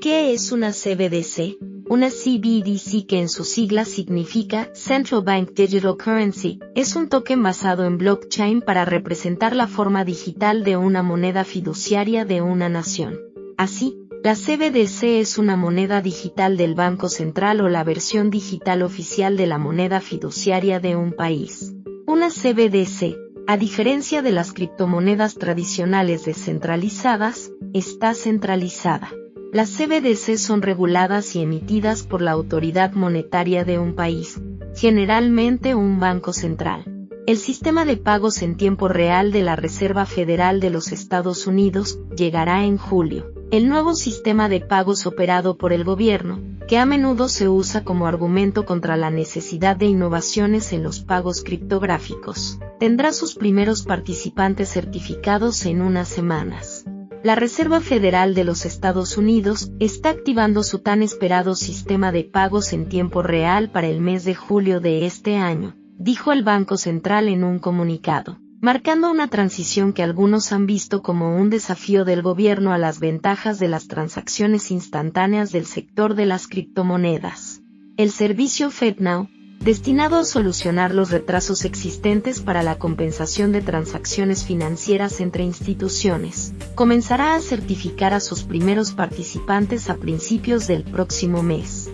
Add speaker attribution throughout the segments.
Speaker 1: ¿Qué es una CBDC? Una CBDC que en su sigla significa Central Bank Digital Currency, es un token basado en blockchain para representar la forma digital de una moneda fiduciaria de una nación. Así, la CBDC es una moneda digital del Banco Central o la versión digital oficial de la moneda fiduciaria de un país. Una CBDC, a diferencia de las criptomonedas tradicionales descentralizadas, está centralizada. Las CBDC son reguladas y emitidas por la autoridad monetaria de un país, generalmente un banco central. El sistema de pagos en tiempo real de la Reserva Federal de los Estados Unidos llegará en julio el nuevo sistema de pagos operado por el gobierno, que a menudo se usa como argumento contra la necesidad de innovaciones en los pagos criptográficos, tendrá sus primeros participantes certificados en unas semanas. La Reserva Federal de los Estados Unidos está activando su tan esperado sistema de pagos en tiempo real para el mes de julio de este año, dijo el Banco Central en un comunicado marcando una transición que algunos han visto como un desafío del gobierno a las ventajas de las transacciones instantáneas del sector de las criptomonedas. El servicio FedNow, destinado a solucionar los retrasos existentes para la compensación de transacciones financieras entre instituciones, comenzará a certificar a sus primeros participantes a principios del próximo mes.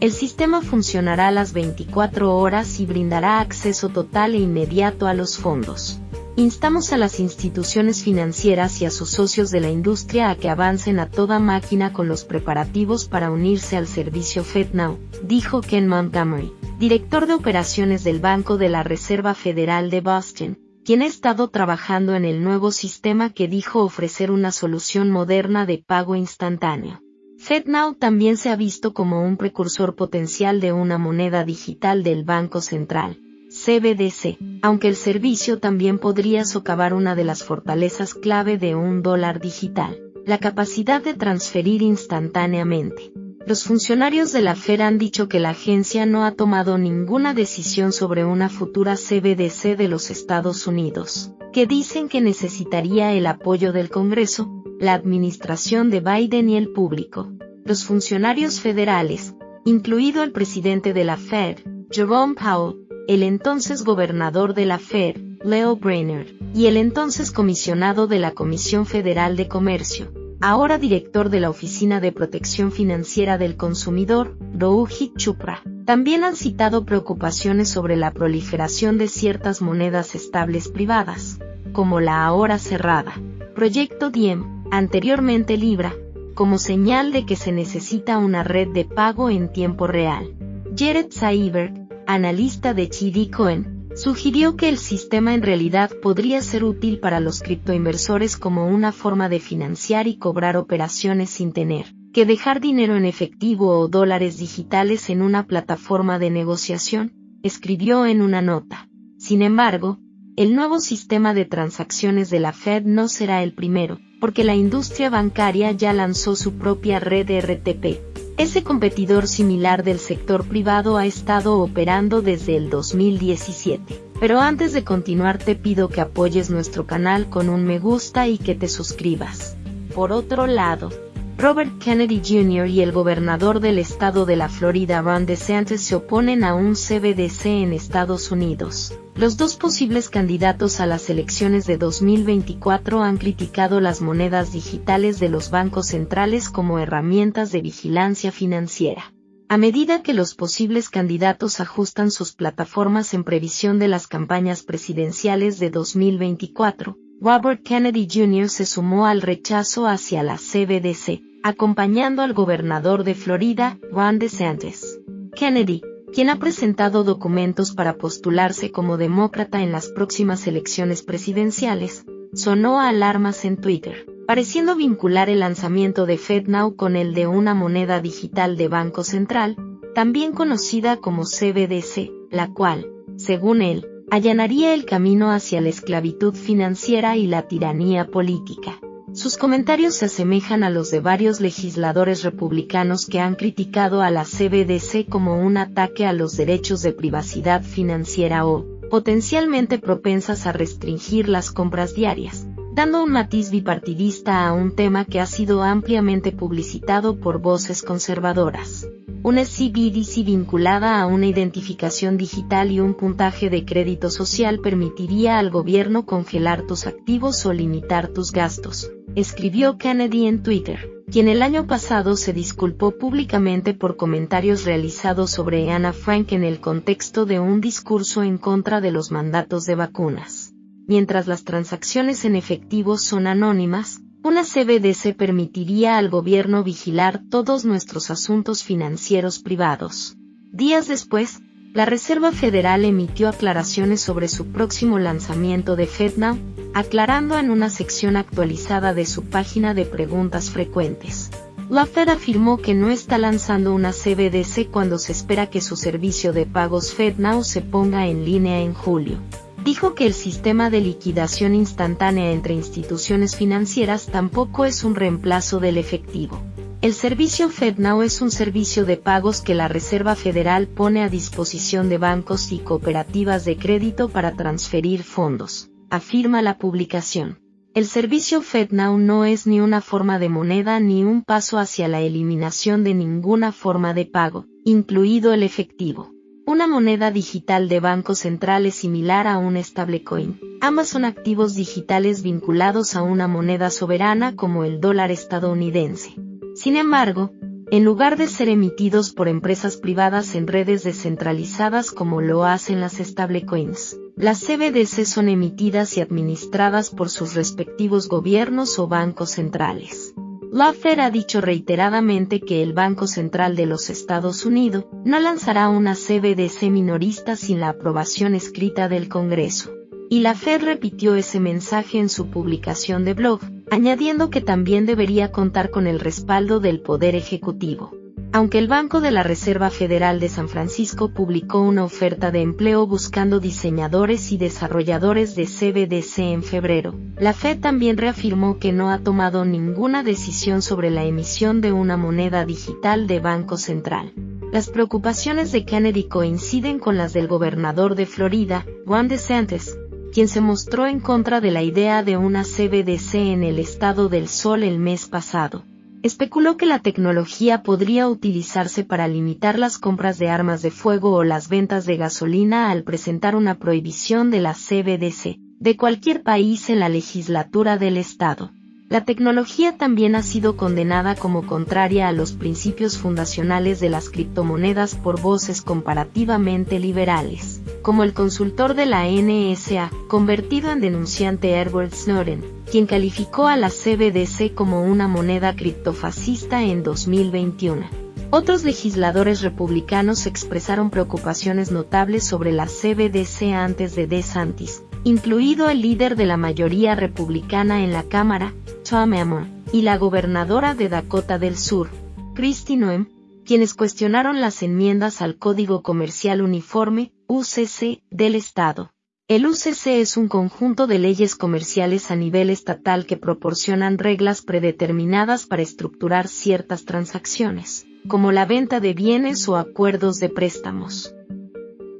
Speaker 1: El sistema funcionará a las 24 horas y brindará acceso total e inmediato a los fondos. Instamos a las instituciones financieras y a sus socios de la industria a que avancen a toda máquina con los preparativos para unirse al servicio FedNow, dijo Ken Montgomery, director de operaciones del Banco de la Reserva Federal de Boston, quien ha estado trabajando en el nuevo sistema que dijo ofrecer una solución moderna de pago instantáneo. FedNow también se ha visto como un precursor potencial de una moneda digital del Banco Central, CBDC, aunque el servicio también podría socavar una de las fortalezas clave de un dólar digital, la capacidad de transferir instantáneamente. Los funcionarios de la Fed han dicho que la agencia no ha tomado ninguna decisión sobre una futura CBDC de los Estados Unidos, que dicen que necesitaría el apoyo del Congreso, la administración de Biden y el público. Los funcionarios federales, incluido el presidente de la Fed, Jerome Powell, el entonces gobernador de la Fed, Leo Brainerd, y el entonces comisionado de la Comisión Federal de Comercio, ahora director de la Oficina de Protección Financiera del Consumidor, Rohit Chupra, también han citado preocupaciones sobre la proliferación de ciertas monedas estables privadas, como la ahora cerrada, Proyecto Diem, anteriormente Libra, como señal de que se necesita una red de pago en tiempo real. Jared Seiberg, analista de TD Cohen, sugirió que el sistema en realidad podría ser útil para los criptoinversores como una forma de financiar y cobrar operaciones sin tener que dejar dinero en efectivo o dólares digitales en una plataforma de negociación, escribió en una nota. Sin embargo, el nuevo sistema de transacciones de la Fed no será el primero, porque la industria bancaria ya lanzó su propia red RTP. Ese competidor similar del sector privado ha estado operando desde el 2017. Pero antes de continuar te pido que apoyes nuestro canal con un me gusta y que te suscribas. Por otro lado, Robert Kennedy Jr. y el gobernador del estado de la Florida Ron DeSantis se oponen a un CBDC en Estados Unidos. Los dos posibles candidatos a las elecciones de 2024 han criticado las monedas digitales de los bancos centrales como herramientas de vigilancia financiera. A medida que los posibles candidatos ajustan sus plataformas en previsión de las campañas presidenciales de 2024, Robert Kennedy Jr. se sumó al rechazo hacia la CBDC, acompañando al gobernador de Florida, Ron DeSantis. Kennedy, quien ha presentado documentos para postularse como demócrata en las próximas elecciones presidenciales, sonó alarmas en Twitter, pareciendo vincular el lanzamiento de FedNow con el de una moneda digital de Banco Central, también conocida como CBDC, la cual, según él, allanaría el camino hacia la esclavitud financiera y la tiranía política. Sus comentarios se asemejan a los de varios legisladores republicanos que han criticado a la CBDC como un ataque a los derechos de privacidad financiera o, potencialmente propensas a restringir las compras diarias, dando un matiz bipartidista a un tema que ha sido ampliamente publicitado por voces conservadoras. Una CBDC vinculada a una identificación digital y un puntaje de crédito social permitiría al gobierno congelar tus activos o limitar tus gastos, escribió Kennedy en Twitter quien el año pasado se disculpó públicamente por comentarios realizados sobre Anna Frank en el contexto de un discurso en contra de los mandatos de vacunas. Mientras las transacciones en efectivo son anónimas, una CBDC permitiría al gobierno vigilar todos nuestros asuntos financieros privados. Días después, la Reserva Federal emitió aclaraciones sobre su próximo lanzamiento de FedNow, aclarando en una sección actualizada de su página de preguntas frecuentes. La Fed afirmó que no está lanzando una CBDC cuando se espera que su servicio de pagos FedNow se ponga en línea en julio. Dijo que el sistema de liquidación instantánea entre instituciones financieras tampoco es un reemplazo del efectivo. El servicio FedNow es un servicio de pagos que la Reserva Federal pone a disposición de bancos y cooperativas de crédito para transferir fondos, afirma la publicación. El servicio FedNow no es ni una forma de moneda ni un paso hacia la eliminación de ninguna forma de pago, incluido el efectivo. Una moneda digital de banco central es similar a un stablecoin. Ambas son activos digitales vinculados a una moneda soberana como el dólar estadounidense. Sin embargo, en lugar de ser emitidos por empresas privadas en redes descentralizadas como lo hacen las stablecoins, las CBDC son emitidas y administradas por sus respectivos gobiernos o bancos centrales. La Fed ha dicho reiteradamente que el Banco Central de los Estados Unidos no lanzará una CBDC minorista sin la aprobación escrita del Congreso. Y la Fed repitió ese mensaje en su publicación de blog, añadiendo que también debería contar con el respaldo del Poder Ejecutivo. Aunque el Banco de la Reserva Federal de San Francisco publicó una oferta de empleo buscando diseñadores y desarrolladores de CBDC en febrero, la Fed también reafirmó que no ha tomado ninguna decisión sobre la emisión de una moneda digital de Banco Central. Las preocupaciones de Kennedy coinciden con las del gobernador de Florida, Juan DeSantis, quien se mostró en contra de la idea de una CBDC en el estado del Sol el mes pasado. Especuló que la tecnología podría utilizarse para limitar las compras de armas de fuego o las ventas de gasolina al presentar una prohibición de la CBDC de cualquier país en la legislatura del estado. La tecnología también ha sido condenada como contraria a los principios fundacionales de las criptomonedas por voces comparativamente liberales, como el consultor de la NSA, convertido en denunciante Edward Snowden, quien calificó a la CBDC como una moneda criptofascista en 2021. Otros legisladores republicanos expresaron preocupaciones notables sobre la CBDC antes de DeSantis, incluido el líder de la mayoría republicana en la Cámara, Tom Emmer, y la gobernadora de Dakota del Sur, Kristi Noem, quienes cuestionaron las enmiendas al Código Comercial Uniforme, UCC, del Estado. El UCC es un conjunto de leyes comerciales a nivel estatal que proporcionan reglas predeterminadas para estructurar ciertas transacciones, como la venta de bienes o acuerdos de préstamos.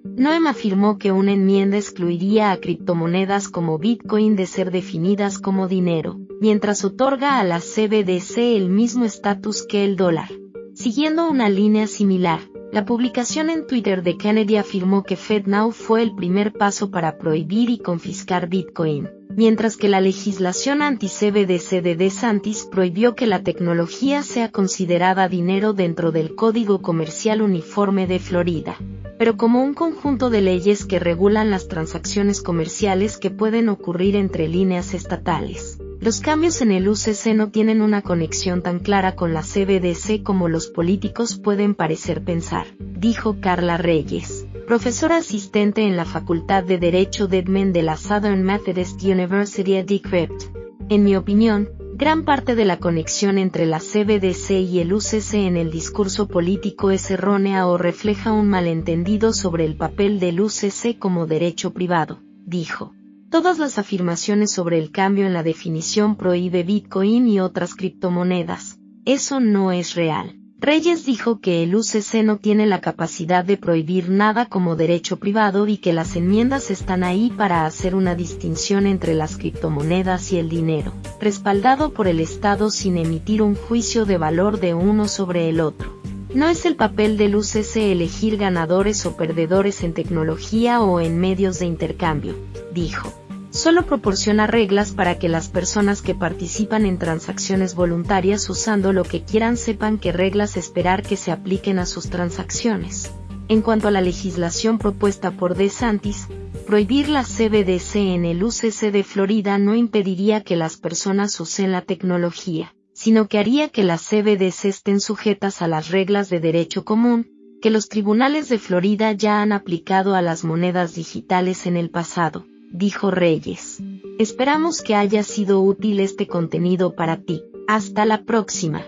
Speaker 1: Noem afirmó que una enmienda excluiría a criptomonedas como Bitcoin de ser definidas como dinero, mientras otorga a la CBDC el mismo estatus que el dólar. Siguiendo una línea similar, la publicación en Twitter de Kennedy afirmó que FedNow fue el primer paso para prohibir y confiscar Bitcoin, mientras que la legislación anti-CBDC de DeSantis prohibió que la tecnología sea considerada dinero dentro del Código Comercial Uniforme de Florida pero como un conjunto de leyes que regulan las transacciones comerciales que pueden ocurrir entre líneas estatales. Los cambios en el UCC no tienen una conexión tan clara con la CBDC como los políticos pueden parecer pensar, dijo Carla Reyes, profesora asistente en la Facultad de Derecho de Edmond de la Southern Methodist University at Decrypt. En mi opinión, Gran parte de la conexión entre la CBDC y el UCC en el discurso político es errónea o refleja un malentendido sobre el papel del UCC como derecho privado, dijo. Todas las afirmaciones sobre el cambio en la definición prohíbe Bitcoin y otras criptomonedas. Eso no es real. Reyes dijo que el UCC no tiene la capacidad de prohibir nada como derecho privado y que las enmiendas están ahí para hacer una distinción entre las criptomonedas y el dinero, respaldado por el Estado sin emitir un juicio de valor de uno sobre el otro. No es el papel del UCC elegir ganadores o perdedores en tecnología o en medios de intercambio, dijo solo proporciona reglas para que las personas que participan en transacciones voluntarias usando lo que quieran sepan qué reglas esperar que se apliquen a sus transacciones. En cuanto a la legislación propuesta por DeSantis, prohibir la CBDC en el UCC de Florida no impediría que las personas usen la tecnología, sino que haría que las CBDC estén sujetas a las reglas de derecho común, que los tribunales de Florida ya han aplicado a las monedas digitales en el pasado dijo Reyes. Esperamos que haya sido útil este contenido para ti. Hasta la próxima.